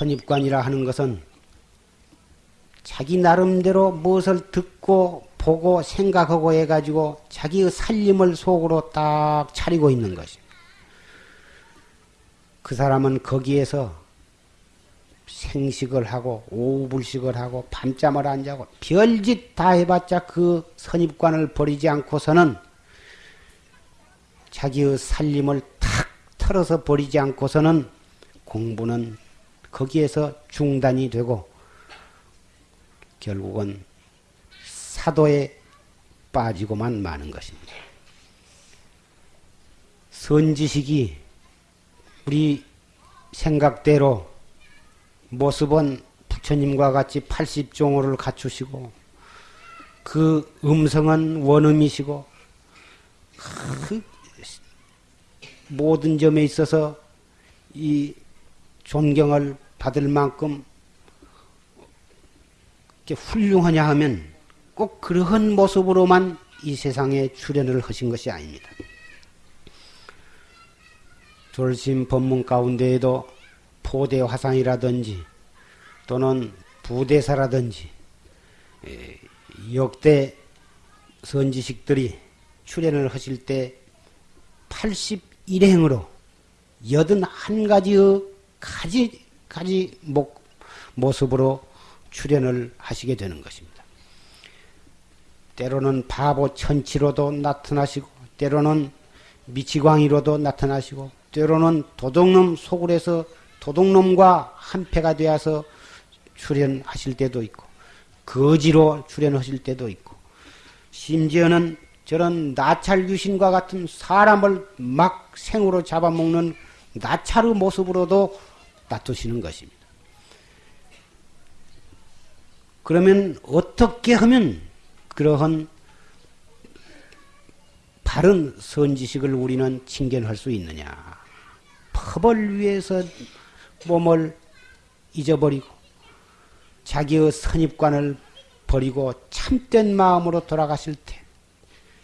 선입관이라 하는 것은 자기 나름대로 무엇을 듣고 보고 생각하고 해가지고 자기의 살림을 속으로 딱 차리고 있는 것입니다. 그 사람은 거기에서 생식을 하고 오불식을 하고 밤잠을 안 자고 별짓 다 해봤자 그 선입관을 버리지 않고서는 자기의 살림을 탁 털어서 버리지 않고서는 공부는 거기에서 중단이 되고 결국은 사도에 빠지고만 마는 것입니다. 선지식이 우리 생각대로 모습은 부처님과 같이 80종호를 갖추시고 그 음성은 원음이시고 그 모든 점에 있어서 이 존경을 받을 만큼 훌륭하냐 하면 꼭 그러한 모습으로만 이 세상에 출연을 하신 것이 아닙니다. 졸심 법문 가운데에도 포대 화상이라든지 또는 부대사라든지 역대 선지식들이 출연을 하실 때 81행으로 81가지의 가지, 가지 목, 모습으로 출연을 하시게 되는 것입니다. 때로는 바보 천치로도 나타나시고, 때로는 미치광이로도 나타나시고, 때로는 도둑놈 소굴에서 도둑놈과 한패가 되어서 출연하실 때도 있고, 거지로 출연하실 때도 있고, 심지어는 저런 나찰 귀신과 같은 사람을 막 생으로 잡아먹는 나찰의 모습으로도 나타시는 것입니다. 그러면 어떻게 하면 그러한 바른 선지식을 우리는 칭견할 수 있느냐? 법을 위해서 몸을 잊어버리고 자기의 선입관을 버리고 참된 마음으로 돌아가실 때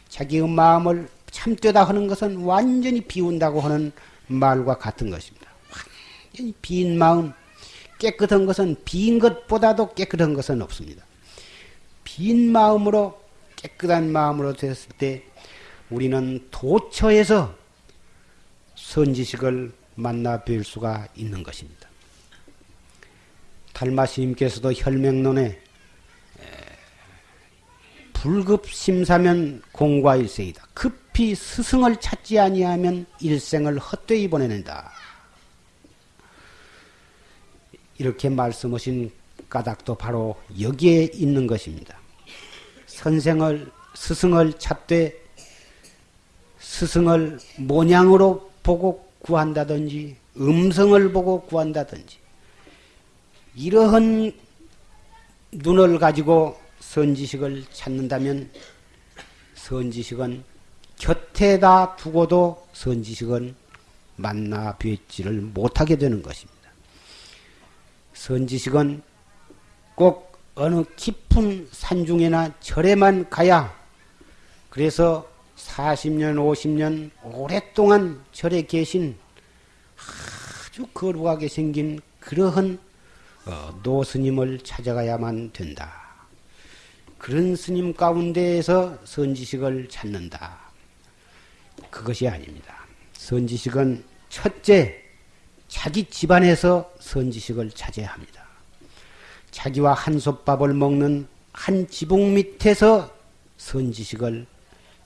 자기의 마음을 참되다 하는 것은 완전히 비운다고 하는 말과 같은 것입니다. 완전히 빈 마음, 깨끗한 것은 빈 것보다도 깨끗한 것은 없습니다. 빈 마음으로 깨끗한 마음으로 됐을 때 우리는 도처에서 선지식을 만나 뵐 수가 있는 것입니다. 달마스님께서도 혈맹론에 불급심사면 공과 일생이다. 급히 스승을 찾지 아니하면 일생을 헛되이 보내낸다. 이렇게 말씀하신 까닭도 바로 여기에 있는 것입니다. 선생을 스승을 찾되 스승을 모양으로 보고 구한다든지 음성을 보고 구한다든지 이러한 눈을 가지고 선지식을 찾는다면 선지식은 곁에다 두고도 선지식은 만나 뵙지를 못하게 되는 것입니다. 선지식은 꼭 어느 깊은 산중에나 절에만 가야 그래서 40년, 50년 오랫동안 절에 계신 아주 거룩하게 생긴 그러한 어, 노스님을 찾아가야만 된다. 그런 스님 가운데에서 선지식을 찾는다. 그것이 아닙니다. 선지식은 첫째, 자기 집안에서 선지식을 찾아야 합니다. 자기와 한솥밥을 먹는 한 지붕 밑에서 선지식을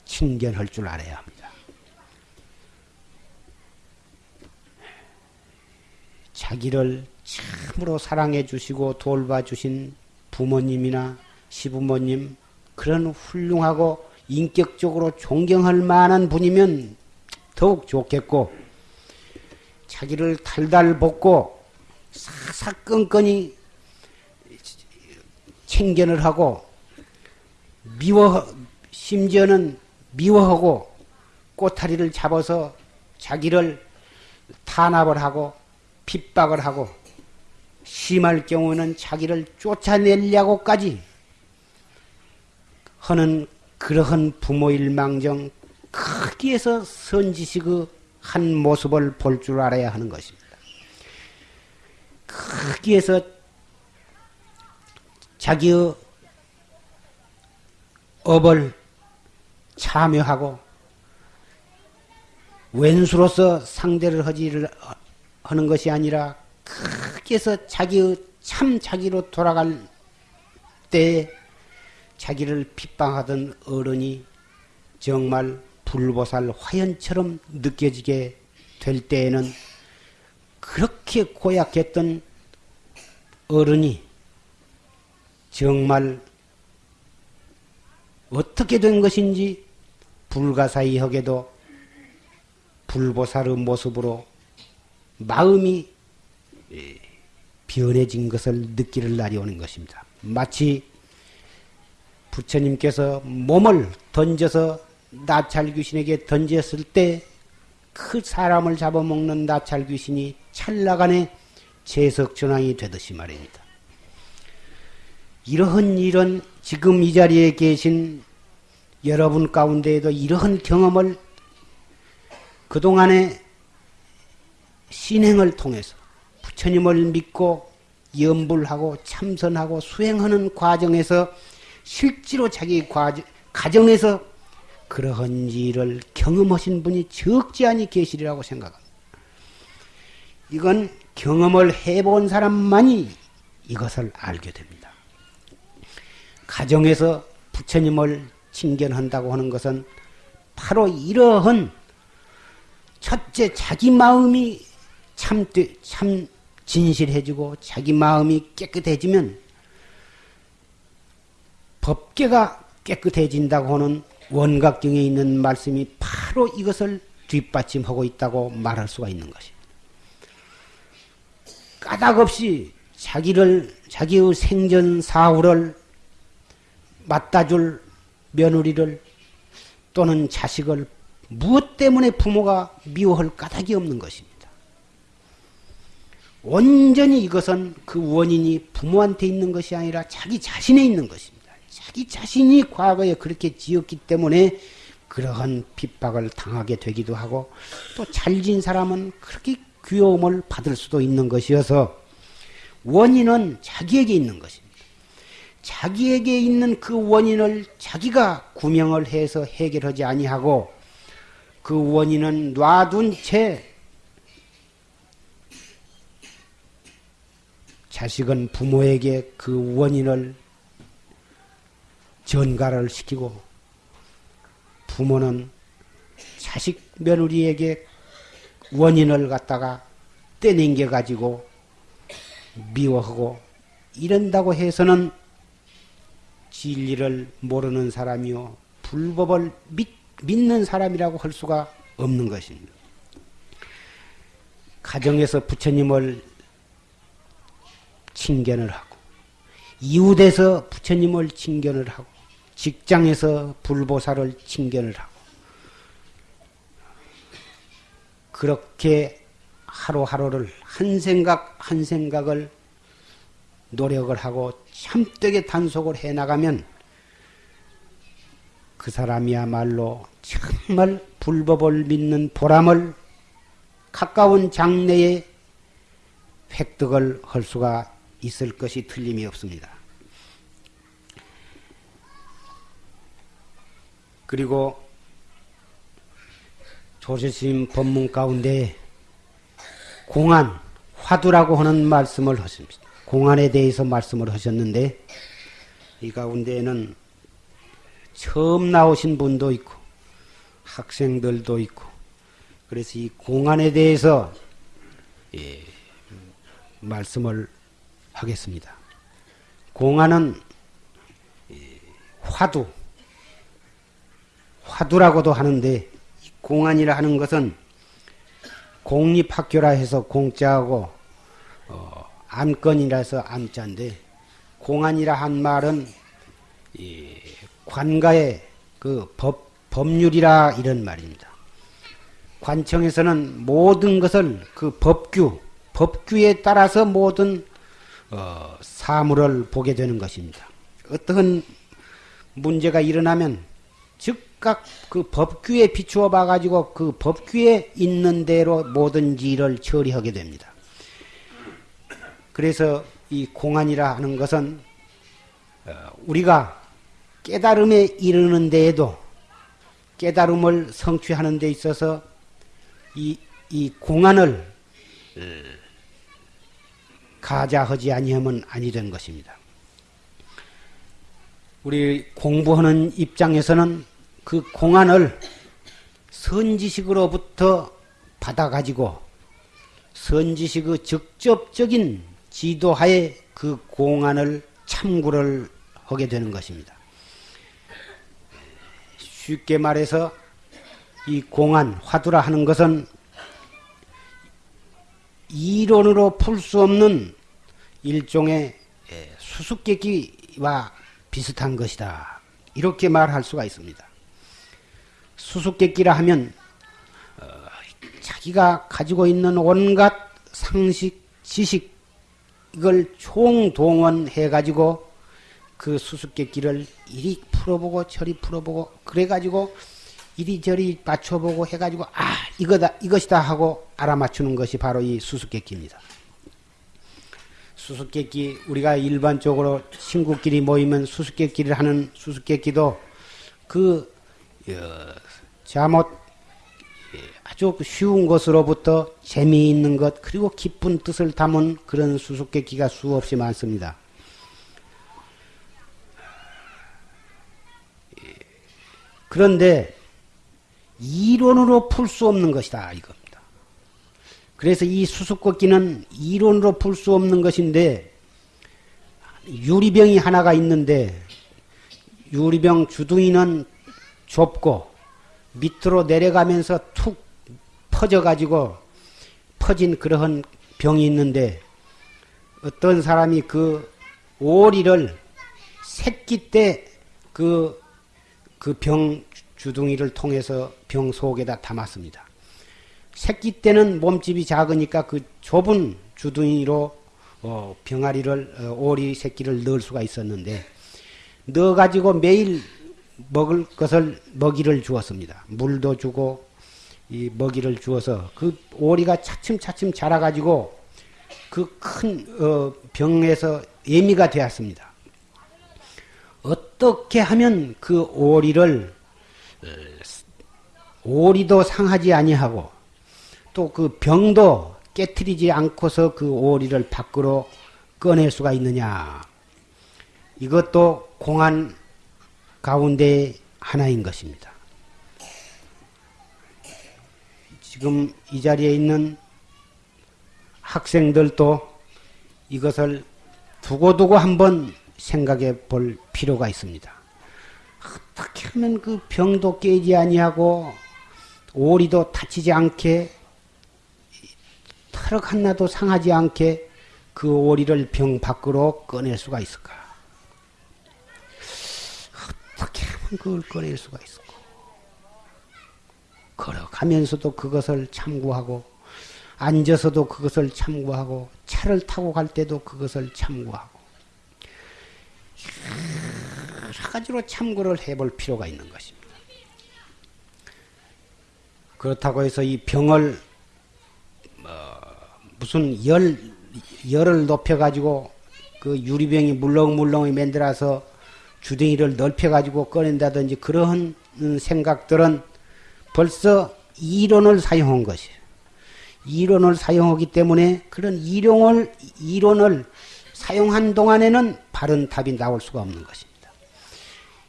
칭견할 줄 알아야 합니다. 자기를 참으로 사랑해 주시고 돌봐 주신 부모님이나 시부모님 그런 훌륭하고 인격적으로 존경할 만한 분이면 더욱 좋겠고 자기를 달달 볶고 사사건건이 챙견을 하고 미워 심지어는 미워하고 꼬타리를 잡아서 자기를 탄압을 하고 핍박을 하고 심할 경우는 자기를 쫓아내려고까지 하는 그러한 부모일 망정 크기에서 선지식의 한 모습을 볼 줄 알아야 하는 것입니다. 크기에서 자기의 업을 참여하고 왼수로서 상대를 하지를 하는 것이 아니라 크게서 자기의 참 자기로 돌아갈 때 자기를 핍박하던 어른이 정말 불보살 화연처럼 느껴지게 될 때에는 그렇게 고약했던 어른이 정말 어떻게 된 것인지 불가사의하게도 불보살의 모습으로 마음이 변해진 것을 느끼는 날이 오는 것입니다. 마치 부처님께서 몸을 던져서 나찰 귀신에게 던졌을 때 그 사람을 잡아먹는 나찰 귀신이 찰나간에 재석전왕이 되듯이 말입니다. 이러한 일은 지금 이 자리에 계신 여러분 가운데에도 이러한 경험을 그동안에 신행을 통해서 부처님을 믿고 염불하고 참선하고 수행하는 과정에서 실제로 자기 과정, 가정에서 그러한 일을 경험하신 분이 적지 않이 계시리라고 생각합니다. 이건 경험을 해본 사람만이 이것을 알게 됩니다. 가정에서 부처님을 칭견한다고 하는 것은 바로 이러한 첫째 자기 마음이 참, 참 진실해지고 자기 마음이 깨끗해지면 법계가 깨끗해진다고 하는 원각경에 있는 말씀이 바로 이것을 뒷받침하고 있다고 말할 수가 있는 것입니다. 까닭없이 자기를, 자기의 생전 사후를 맞다줄 며느리를 또는 자식을 무엇 때문에 부모가 미워할 까닭이 없는 것입니다. 온전히 이것은 그 원인이 부모한테 있는 것이 아니라 자기 자신에 있는 것입니다. 자기 자신이 과거에 그렇게 지었기 때문에 그러한 핍박을 당하게 되기도 하고 또 잘진 사람은 그렇게 귀여움을 받을 수도 있는 것이어서 원인은 자기에게 있는 것입니다. 자기에게 있는 그 원인을 자기가 구명을 해서 해결하지 아니하고 그 원인은 놔둔 채 자식은 부모에게 그 원인을 전가를 시키고 부모는 자식 며느리에게 원인을 갖다가 떼냉겨 가지고 미워하고 이런다고 해서는 진리를 모르는 사람이요 불법을 믿, 믿는 사람이라고 할 수가 없는 것입니다. 가정에서 부처님을 칭견을 하고 이웃에서 부처님을 칭견을 하고 직장에서 불보살을 칭견을 하고 그렇게 하루하루를 한 생각 한 생각을 노력을 하고 참되게 단속을 해 나가면 그 사람이야말로 정말 불법을 믿는 보람을 가까운 장래에 획득을 할 수가 있을 것이 틀림이 없습니다. 그리고 조실스님 법문 가운데 공안, 화두라고 하는 말씀을 하십니다. 공안에 대해서 말씀을 하셨는데 이 가운데에는 처음 나오신 분도 있고 학생들도 있고 그래서 이 공안에 대해서 예, 말씀을 하겠습니다. 공안은 예, 화두 화두라고도 하는데 공안이라 하는 것은 공립학교라 해서 공짜하고 어, 안건이라 해서 안자인데 공안이라 한 말은 관가의 그 법, 법률이라 이런 말입니다. 관청에서는 모든 것을 그 법규, 법규에 따라서 모든 어, 사물을 보게 되는 것입니다. 어떤 문제가 일어나면 즉각 그 법규에 비추어 봐가지고 그 법규에 있는 대로 모든 일을 처리하게 됩니다. 그래서 이 공안이라 하는 것은 어, 우리가 깨달음에 이르는 데에도 깨달음을 성취하는 데 있어서 이, 이 공안을 가자하지 아니하면 아니 된 것입니다. 우리 공부하는 입장에서는 그 공안을 선지식으로부터 받아가지고 선지식의 직접적인 지도하에 그 공안을 참고를 하게 되는 것입니다. 쉽게 말해서 이 공안, 화두라 하는 것은 이론으로 풀 수 없는 일종의 예, 수수께끼와 비슷한 것이다. 이렇게 말할 수가 있습니다. 수수께끼라 하면 어, 자기가 가지고 있는 온갖 상식, 지식 이걸 총동원해 가지고 그 수수께끼를 이리 풀어보고 저리 풀어보고 그래가지고 이리저리 맞춰보고 해가지고 아 이거다 이것이다 하고 알아맞추는 것이 바로 이 수수께끼입니다. 수수께끼 우리가 일반적으로 친구끼리 모이면 수수께끼를 하는 수수께끼도 그 어, 잘못 예, 아주 쉬운 것으로부터 재미있는 것 그리고 기쁜 뜻을 담은 그런 수수께끼가 수없이 많습니다. 예, 그런데 이론으로 풀 수 없는 것이다 이겁니다. 그래서 이 수수께끼는 이론으로 풀 수 없는 것인데 유리병이 하나가 있는데 유리병 주둥이는 좁고 밑으로 내려가면서 툭 퍼져가지고 퍼진 그러한 병이 있는데 어떤 사람이 그 오리를 새끼 때 그 그 병 주둥이를 통해서 병 속에다 담았습니다. 새끼 때는 몸집이 작으니까 그 좁은 주둥이로 어, 병아리를 어, 오리 새끼를 넣을 수가 있었는데 넣어 가지고 매일 먹을 것을 먹이를 주었습니다. 물도 주고 이 먹이를 주어서 그 오리가 차츰차츰 자라가지고 그큰 어, 병에서 예미가 되었습니다. 어떻게 하면 그 오리를 오리도 상하지 아니하고 또 그 병도 깨뜨리지 않고서 그 오리를 밖으로 꺼낼 수가 있느냐. 이것도 공안 가운데 하나인 것입니다. 지금 이 자리에 있는 학생들도 이것을 두고두고 한번 생각해 볼 필요가 있습니다. 어떻게 하면 그 병도 깨지 아니하고 오리도 다치지 않게 털럭 하나도 상하지 않게 그 오리를 병 밖으로 꺼낼 수가 있을까? 어떻게 하면 그걸 꺼낼 수가 있을까? 걸어가면서도 그것을 참고하고 앉아서도 그것을 참고하고 차를 타고 갈 때도 그것을 참고하고 여러 가지로 참고를 해볼 필요가 있는 것입니다. 그렇다고 해서 이 병을 어, 무슨 열 열을 높여 가지고 그 유리병이 물렁물렁히 만들어서 주둥이를 넓혀가지고 꺼낸다든지 그런 생각들은 벌써 이론을 사용한 것이에요. 이론을 사용하기 때문에 그런 이론을 이론을 사용한 동안에는 바른 답이 나올 수가 없는 것입니다.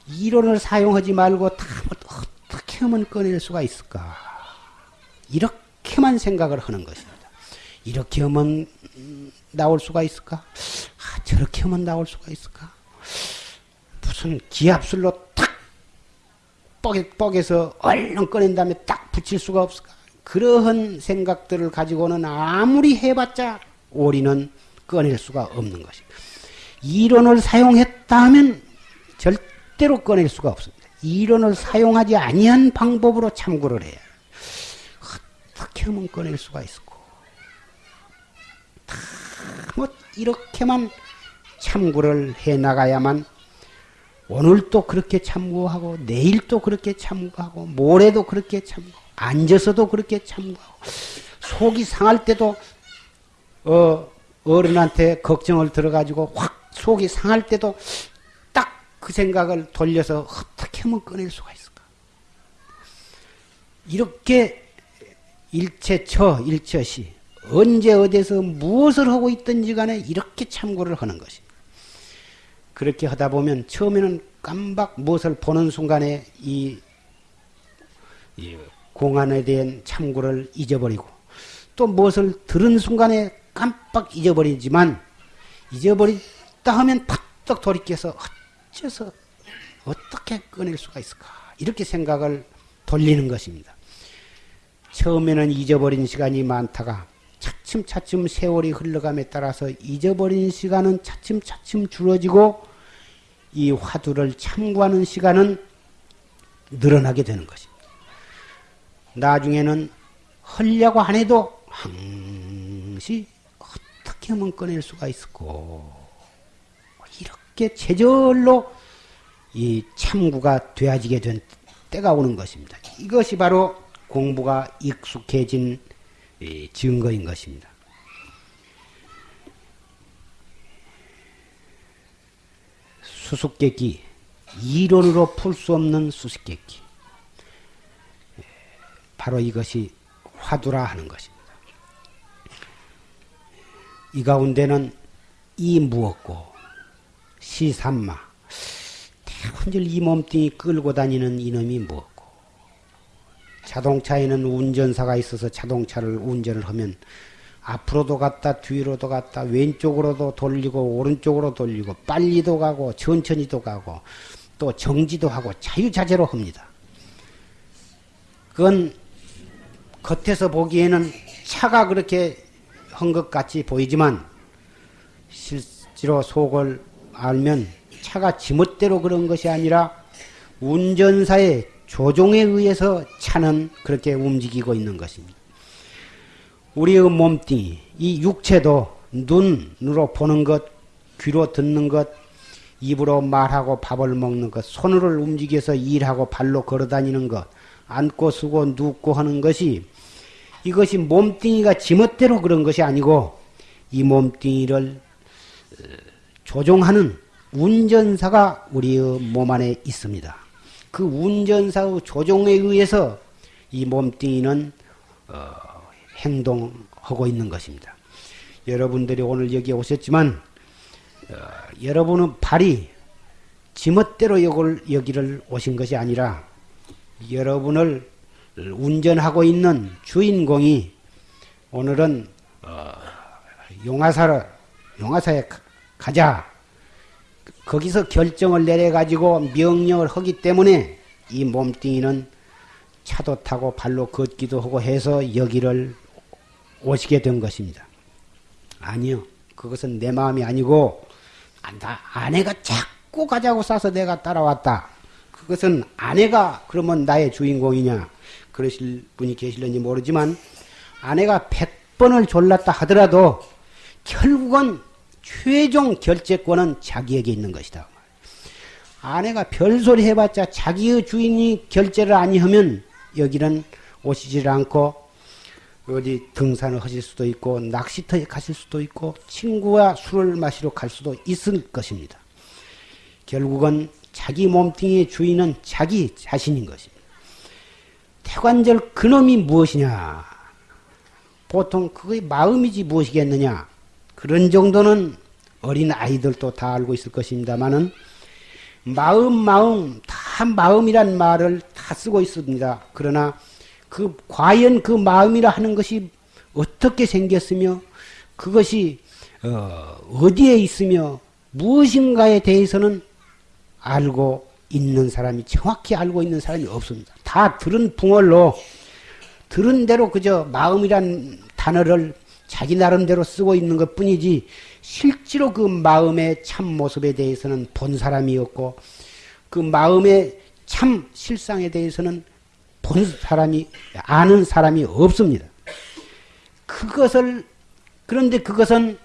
이론을 사용하지 말고 답을 어떻게 하면 꺼낼 수가 있을까? 이렇게만 생각을 하는 것입니다. 이렇게 하면 나올 수가 있을까? 아, 저렇게 하면 나올 수가 있을까? 무슨 기압술로 탁 뻑에, 뻑에서 얼른 꺼낸 다음에 딱 붙일 수가 없을까? 그러한 생각들을 가지고는 아무리 해봤자 오리는 꺼낼 수가 없는 것입니다. 이론을 사용했다 하면 절대로 꺼낼 수가 없습니다. 이론을 사용하지 아니한 방법으로 참고를 해야 어떻게 하면 꺼낼 수가 있을까? 다 뭐 이렇게만 참고를 해 나가야만 오늘 또 그렇게 참고하고 내일 또 그렇게 참고하고 모레도 그렇게 참고 앉아서도 그렇게 참고하고 속이 상할 때도 어 어른한테 걱정을 들어가지고 확 속이 상할 때도 딱 그 생각을 돌려서 어떻게 하면 꺼낼 수가 있을까? 이렇게 일체처 일처시 언제 어디서 무엇을 하고 있든지 간에 이렇게 참고를 하는 것입니다. 그렇게 하다 보면 처음에는 깜박 무엇을 보는 순간에 이, 이 공안에 대한 참고를 잊어버리고 또 무엇을 들은 순간에 깜빡 잊어버리지만 잊어버리다 하면 팍떡 돌이켜서 어째서 어떻게 꺼낼 수가 있을까 이렇게 생각을 돌리는 것입니다. 처음에는 잊어버린 시간이 많다가 차츰차츰 세월이 흘러감에 따라서 잊어버린 시간은 차츰차츰 줄어지고 이 화두를 참고하는 시간은 늘어나게 되는 것입니다. 나중에는 헐려고 안 해도 항시 어떻게 하면 꺼낼 수가 있을까 이렇게 제절로 이 참구가 되어지게 된 때가 오는 것입니다. 이것이 바로 공부가 익숙해진 증거인 것입니다. 수수께끼 이론으로 풀 수 없는 수수께끼 바로 이것이 화두라 하는 것입니다. 이 가운데는 이 무엇고 시삼마 대혼절 이 몸뚱이 끌고 다니는 이놈이 무엇고 자동차에는 운전사가 있어서 자동차를 운전을 하면 앞으로도 갔다 뒤로도 갔다 왼쪽으로도 돌리고 오른쪽으로 돌리고 빨리도 가고 천천히도 가고 또 정지도 하고 자유자재로 합니다. 그건 겉에서 보기에는 차가 그렇게 한 것 같이 보이지만 실제로 속을 알면 차가 지멋대로 그런 것이 아니라 운전사의 조종에 의해서 차는 그렇게 움직이고 있는 것입니다. 우리의 몸뚱이, 이 육체도 눈으로 보는 것, 귀로 듣는 것, 입으로 말하고 밥을 먹는 것, 손을 움직여서 일하고 발로 걸어 다니는 것, 앉고 쓰고 눕고 하는 것이 이것이 몸뚱이가 지멋대로 그런 것이 아니고 이 몸뚱이를 어, 조종하는 운전사가 우리의 몸 안에 있습니다. 그 운전사의 조종에 의해서 이 몸뚱이는 어, 행동하고 있는 것입니다. 여러분들이 오늘 여기 오셨지만 어, 여러분은 발이 지멋대로 여기를, 여기를 오신 것이 아니라 여러분을 운전하고 있는 주인공이 오늘은 어, 용화사를 용화사에 가자 거기서 결정을 내려가지고 명령을 하기 때문에 이 몸뚱이는 차도 타고 발로 걷기도 하고 해서 여기를 오시게 된 것입니다. 아니요. 그것은 내 마음이 아니고, 나 아내가 자꾸 가자고 싸서 내가 따라왔다. 그것은 아내가 그러면 나의 주인공이냐. 그러실 분이 계실는지 모르지만, 아내가 백번을 졸랐다 하더라도, 결국은 최종 결재권은 자기에게 있는 것이다. 아내가 별소리 해봤자 자기의 주인이 결제를 아니하면 여기는 오시질 않고 어디 등산을 하실 수도 있고 낚시터에 가실 수도 있고 친구와 술을 마시러 갈 수도 있을 것입니다. 결국은 자기 몸뚱이의 주인은 자기 자신인 것입니다. 태관절 그놈이 무엇이냐? 보통 그의 마음이지 무엇이겠느냐? 그런 정도는 어린 아이들도 다 알고 있을 것입니다만은 마음 마음 다 마음이란 말을 다 쓰고 있습니다. 그러나 그 과연 그 마음이라 하는 것이 어떻게 생겼으며 그것이 어, 디에 있으며 무엇인가에 대해서는 알고 있는 사람이 정확히 알고 있는 사람이 없습니다. 다 들은 붕얼로 들은 대로 그저 마음이란 단어를 자기 나름대로 쓰고 있는 것 뿐이지 실제로 그 마음의 참 모습에 대해서는 본 사람이 없고 그 마음의 참 실상에 대해서는 본 사람이 아는 사람이 없습니다. 그것을 그런데 그것은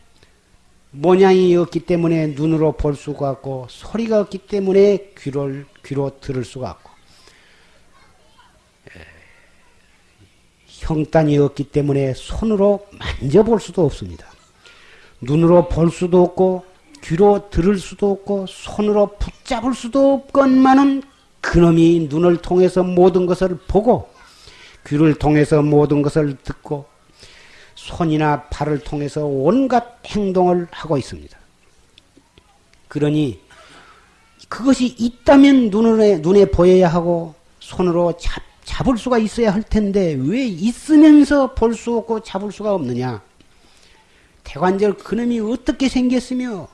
모양이 없기 때문에 눈으로 볼 수가 없고 소리가 없기 때문에 귀를 귀로 들을 수가 없고 형단이 없기 때문에 손으로 만져볼 수도 없습니다. 눈으로 볼 수도 없고 귀로 들을 수도 없고 손으로 붙잡을 수도 없건만은 그놈이 눈을 통해서 모든 것을 보고 귀를 통해서 모든 것을 듣고 손이나 발을 통해서 온갖 행동을 하고 있습니다. 그러니 그것이 있다면 눈에, 눈에 보여야 하고 손으로 잡, 잡을 수가 있어야 할 텐데 왜 있으면서 볼 수 없고 잡을 수가 없느냐? 대관절 그놈이 어떻게 생겼으며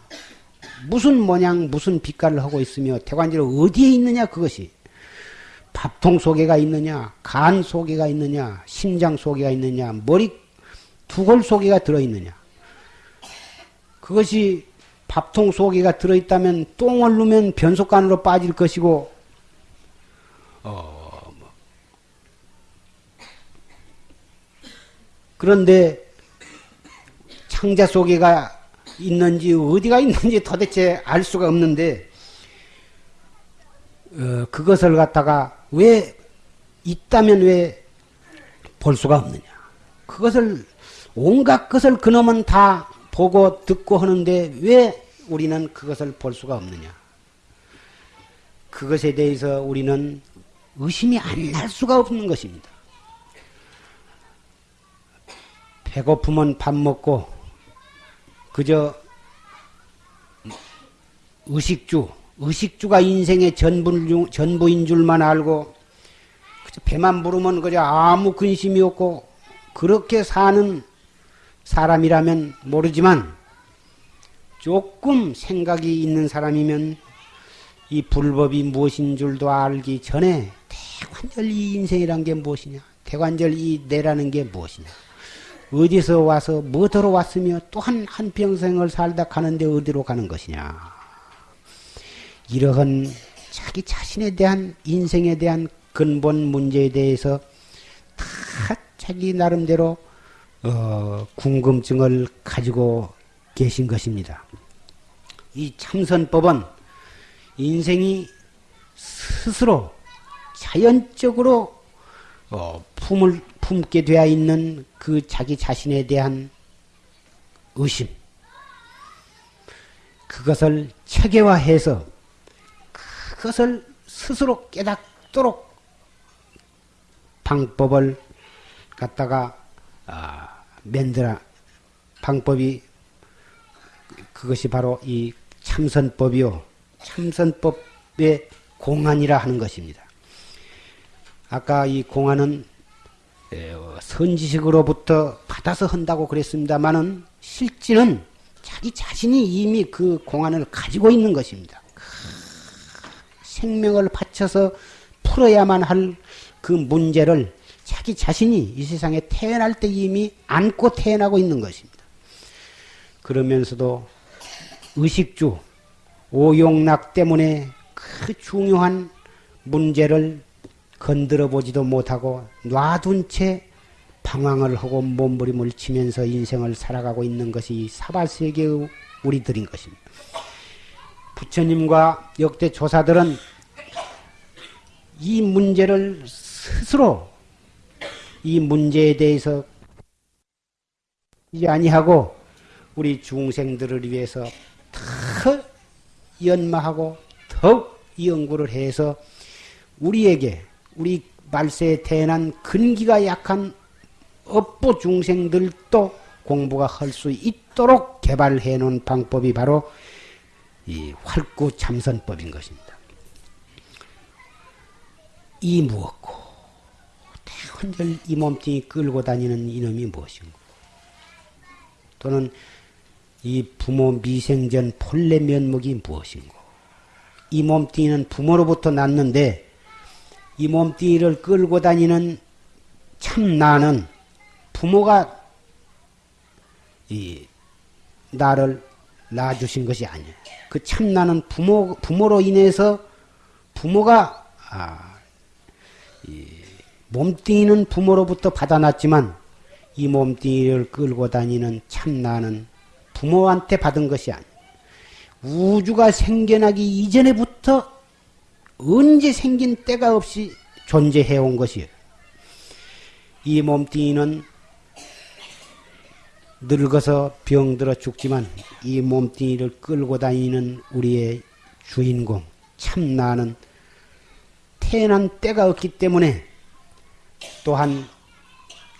무슨 모양 무슨 빛깔을 하고 있으며 대관절 어디에 있느냐 그것이 밥통 속에가 있느냐 간 속에가 있느냐 심장 속에가 있느냐 머리 두골 속에가 들어있느냐 그것이 밥통 속에가 들어있다면 똥을 누면 변속관으로 빠질 것이고 어, 그런데 창자 속에가 있는지 어디가 있는지 도대체 알 수가 없는데 어, 그것을 갖다가 왜 있다면 왜 볼 수가 없느냐? 그것을 온갖 것을 그놈은 다 보고 듣고 하는데 왜 우리는 그것을 볼 수가 없느냐? 그것에 대해서 우리는 의심이 안 날 수가 없는 것입니다. 배고프면 밥 먹고 그저 의식주, 의식주가 인생의 전부, 전부인 줄만 알고 그저 배만 부르면 그저 아무 근심이 없고 그렇게 사는 사람이라면 모르지만 조금 생각이 있는 사람이면 이 불법이 무엇인 줄도 알기 전에 대관절 이 인생이란 게 무엇이냐? 대관절 이 내라는 게 무엇이냐 어디서 와서 뭐더러 왔으며 또한 한평생을 살다 가는데 어디로 가는 것이냐. 이러한 자기 자신에 대한 인생에 대한 근본 문제에 대해서 다 자기 나름대로 어, 궁금증을 가지고 계신 것입니다. 이 참선법은 인생이 스스로 자연적으로 어, 품을 품게 되어 있는 그 자기 자신에 대한 의심, 그것을 체계화해서 그것을 스스로 깨닫도록 방법을 갖다가 아, 만들어. 방법이 그것이 바로 이 참선법이요. 참선법의 공안이라 하는 것입니다. 아까 이 공안은 선지식으로부터 받아서 한다고 그랬습니다만은 실제는 자기 자신이 이미 그 공안을 가지고 있는 것입니다. 생명을 바쳐서 풀어야만 할 그 문제를 자기 자신이 이 세상에 태어날 때 이미 안고 태어나고 있는 것입니다. 그러면서도 의식주, 오용락 때문에 그 중요한 문제를 건드려 보지도 못하고 놔둔 채 방황을 하고 몸부림을 치면서 인생을 살아가고 있는 것이 사발세계의 우리들인 것입니다. 부처님과 역대 조사들은 이 문제를 스스로 이 문제에 대해서 아니하고 우리 중생들을 위해서 더 연마하고 더욱 연구를 해서 우리에게 우리 말세에 태어난 근기가 약한 업보 중생들도 공부가 할 수 있도록 개발해 놓은 방법이 바로 이 활구 참선법인 것입니다. 이 무엇고? 대관절 이 몸뚱이 끌고 다니는 이놈이 무엇인고? 또는 이 부모 미생전 본래 면목이 무엇인고? 이 몸뚱이는 부모로부터 났는데 이 몸뚱이를 끌고 다니는 참 나는 부모가 이 나를 낳아주신 것이 아니에요. 그 참나는 부모 부모로 인해서 부모가 아, 이 몸뚱이는 부모로부터 받아놨지만 이 몸뚱이를 끌고 다니는 참나는 부모한테 받은 것이 아니에요. 우주가 생겨나기 이전에부터 언제 생긴 때가 없이 존재해 온 것이에요. 이 몸뚱이는 늙어서 병들어 죽지만 이 몸뚱이를 끌고 다니는 우리의 주인공 참 나는 태어난 때가 없기 때문에 또한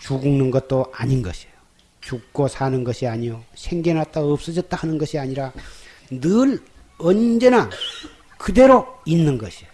죽는 것도 아닌 것이에요. 죽고 사는 것이 아니요 생겨났다 없어졌다 하는 것이 아니라 늘 언제나 그대로 있는 것이에요.